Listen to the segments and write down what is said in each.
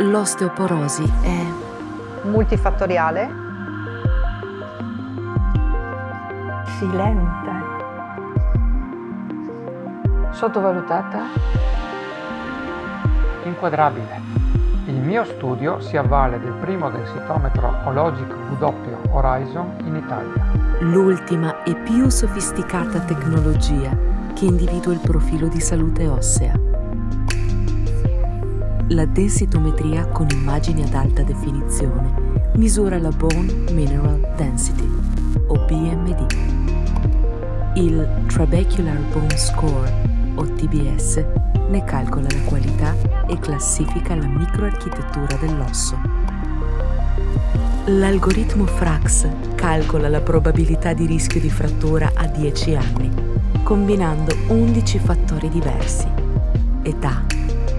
L'osteoporosi è multifattoriale, silente, sottovalutata, inquadrabile. Il mio studio si avvale del primo densitometro Ologic W Horizon in Italia. l'ultima e più sofisticata tecnologia che individua il profilo di salute ossea. La densitometria con immagini ad alta definizione misura la Bone Mineral Density, o BMD. Il Trabecular Bone Score, o TBS, ne calcola la qualità e classifica la microarchitettura dell'osso. L'algoritmo Frax calcola la probabilità di rischio di frattura a 10 anni, combinando 11 fattori diversi. Età,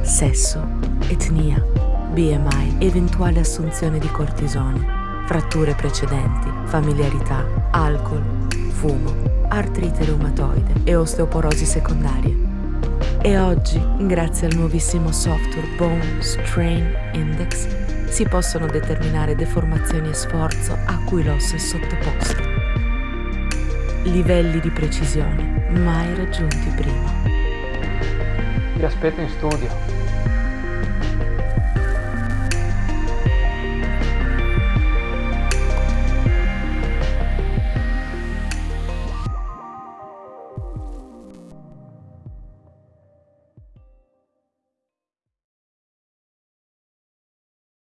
sesso, etnia, BMI, eventuale assunzione di cortisone, fratture precedenti, familiarità, alcol, fumo, artrite reumatoide e osteoporosi secondarie. E oggi, grazie al nuovissimo software Bone Strain Index, si possono determinare deformazioni e sforzo a cui l'osso è sottoposto. Livelli di precisione mai raggiunti prima. Vi aspetto in studio.